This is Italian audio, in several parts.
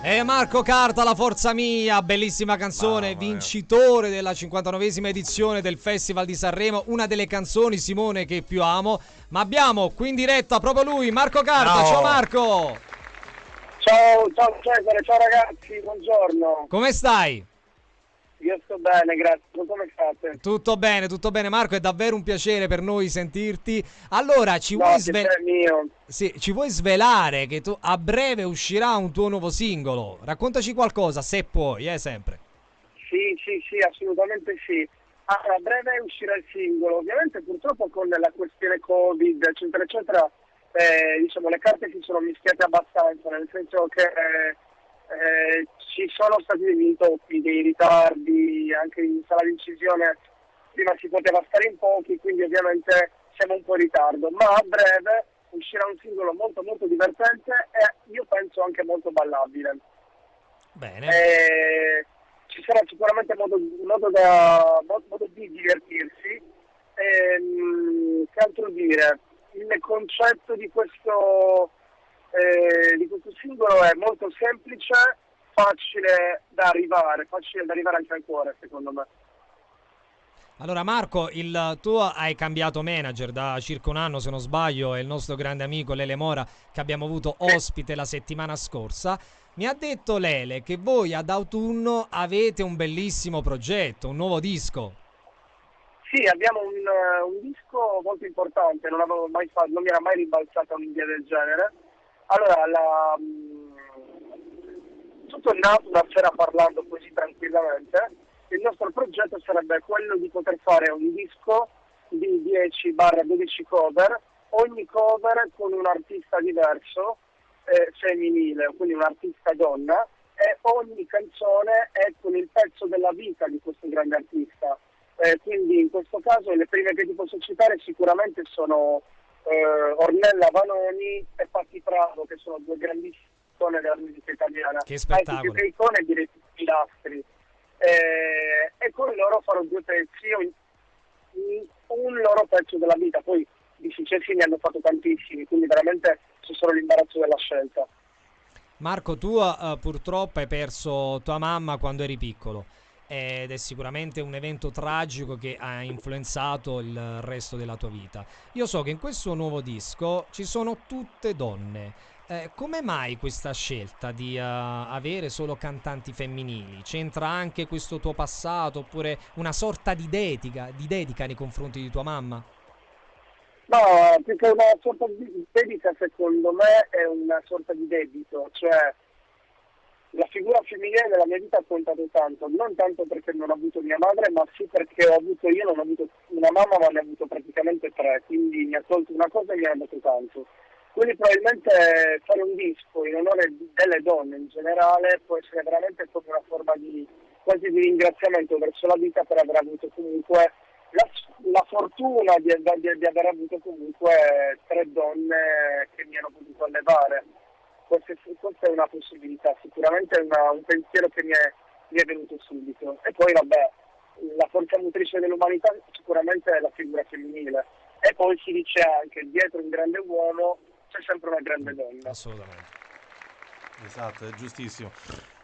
E Marco Carta, la forza mia, bellissima canzone, Mamma vincitore della 59esima edizione del Festival di Sanremo, una delle canzoni Simone che più amo. Ma abbiamo qui in diretta proprio lui, Marco Carta. Ciao. Ciao Marco, Ciao, ciao Cesare, ciao ragazzi, buongiorno. come stai? Io sto bene, grazie. Come state? Tutto bene, tutto bene Marco, è davvero un piacere per noi sentirti. Allora, ci No, vuoi, sve- sì, ci vuoi svelare che tu, a breve uscirà un tuo nuovo singolo? Raccontaci qualcosa, se puoi, eh, sempre. Sì, sì, sì, assolutamente sì. Ah, A breve uscirà il singolo. Ovviamente purtroppo con la questione Covid, eccetera, eccetera, eh, diciamo le carte si sono mischiate abbastanza, nel senso che eh, eh, ci sono stati degli intoppi, dei ritardi, anche in sala di incisione prima si poteva stare in pochi, quindi ovviamente siamo un po' in ritardo, ma a breve uscirà un singolo molto molto divertente e io penso anche molto ballabile. Bene. Eh, ci sarà sicuramente modo, modo, da, mo- modo di divertirsi. Ehm, che altro dire? Il concetto di questo, eh, di questo singolo è molto semplice, facile da arrivare, facile da arrivare anche al cuore secondo me. Allora Marco, il, tu hai cambiato manager da circa un anno se non sbaglio, è il nostro grande amico Lele Mora che abbiamo avuto ospite la settimana scorsa. Mi ha detto Lele che voi ad autunno avete un bellissimo progetto, un nuovo disco. Sì, abbiamo un, eh, un disco molto importante, non, avevo mai fatto, non mi era mai ribalzata un'idea del genere. Allora, la, mh, tutto è nato una sera parlando così tranquillamente. Il nostro progetto sarebbe quello di poter fare un disco di 10-12 cover, ogni cover con un artista diverso, eh, femminile, quindi un artista donna, e ogni canzone è con il pezzo della vita di questo grande artista. Eh, quindi in questo caso le prime che ti posso citare sicuramente sono eh, Ornella Vanoni e Patti Pravo, che sono due grandissime icone della musica italiana. Che spettacolo. Che icone direi pilastri. Eh, e con loro farò due pezzi, un, un loro pezzo della vita. Poi di successi ne hanno fatto tantissimi, quindi veramente c'è solo l'imbarazzo della scelta. Marco, tu eh, purtroppo hai perso tua mamma quando eri piccolo ed è sicuramente un evento tragico che ha influenzato il resto della tua vita. Io so che in questo nuovo disco ci sono tutte donne. Eh, come mai questa scelta di eh, avere solo cantanti femminili? C'entra anche questo tuo passato oppure una sorta di dedica, di dedica nei confronti di tua mamma? No, più che una sorta di dedica secondo me è una sorta di debito, cioè la figura femminile nella mia vita ha contato tanto, non tanto perché non ho avuto mia madre, ma sì perché ho avuto io, non ho avuto una mamma, ma ne ho avuto praticamente tre, quindi mi ha tolto una cosa e mi ha dato tanto. Quindi probabilmente fare un disco in onore delle donne in generale può essere veramente come una forma di quasi di ringraziamento verso la vita per aver avuto comunque la, la fortuna di, di, di aver avuto comunque tre donne che mi hanno potuto allevare questa, è una possibilità, sicuramente è una, un pensiero che mi è, mi è, venuto subito. E poi vabbè, la forza motrice dell'umanità sicuramente è la figura femminile. E poi si dice anche dietro un grande uomo c'è sempre una grande donna. Assolutamente. Esatto, è giustissimo.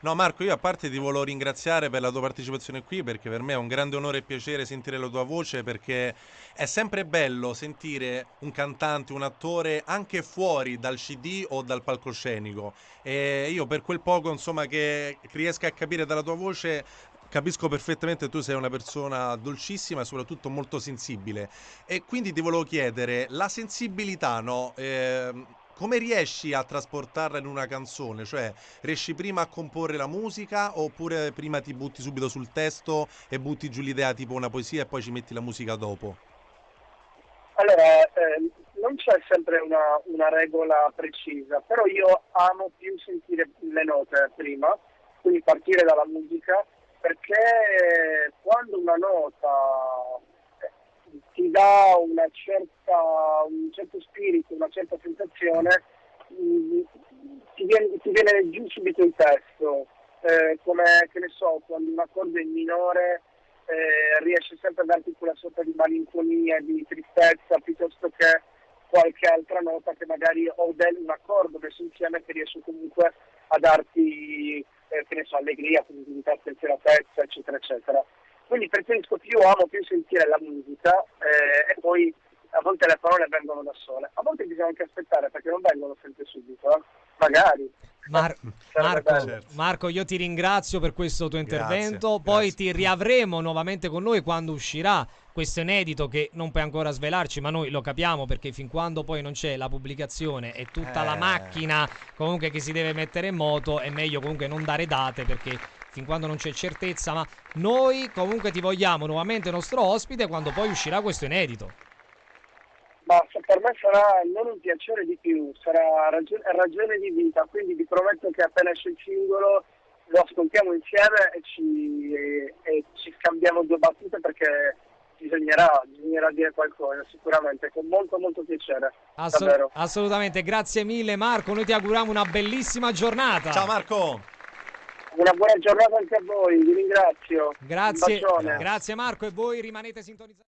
No, Marco, io a parte ti volevo ringraziare per la tua partecipazione qui perché per me è un grande onore e piacere sentire la tua voce perché è sempre bello sentire un cantante, un attore anche fuori dal CD o dal palcoscenico. E io per quel poco, insomma, che riesco a capire dalla tua voce capisco perfettamente tu sei una persona dolcissima e soprattutto molto sensibile. E quindi ti volevo chiedere, la sensibilità, no? Eh, come riesci a trasportarla in una canzone? Cioè, riesci prima a comporre la musica oppure prima ti butti subito sul testo e butti giù l'idea tipo una poesia e poi ci metti la musica dopo? Allora, eh, non c'è sempre una, una, regola precisa, però io amo più sentire le note prima, quindi partire dalla musica, perché quando una nota dà certa, un certo spirito, una certa sensazione, mh, ti, viene, ti, viene, giù subito il testo, eh, come che ne so, quando un accordo è in minore eh, riesce sempre a darti quella sorta di malinconia, di tristezza, piuttosto che qualche altra nota che magari ho del, un accordo messo insieme che riesco comunque a darti, eh, che ne so, allegria, positività, spensieratezza, eccetera, eccetera. Quindi preferisco più, amo più sentire la musica eh, e poi a volte le parole vengono da sole. A volte bisogna anche aspettare perché non vengono sempre subito, eh? magari. Mar- Marco. Marco, io ti ringrazio per questo tuo Grazie, intervento. Poi grazie. ti riavremo nuovamente con noi quando uscirà questo inedito che non puoi ancora svelarci, ma noi lo capiamo perché fin quando poi non c'è la pubblicazione e tutta la Eh. macchina comunque che si deve mettere in moto, è meglio comunque non dare date perché fin quando non c'è certezza, ma noi comunque ti vogliamo nuovamente nostro ospite quando poi uscirà questo inedito. Ma per me sarà non un piacere di più, sarà ragione, ragione di vita, quindi vi prometto che appena esce il singolo lo ascoltiamo insieme e ci, e- e ci scambiamo due battute perché bisognerà, bisognerà dire qualcosa sicuramente, con molto molto piacere. Assol- davvero. assolutamente, grazie mille Marco, noi ti auguriamo una bellissima giornata. Ciao Marco! Una buona giornata anche a voi, vi ringrazio. Grazie, grazie Marco e voi rimanete sintonizzati.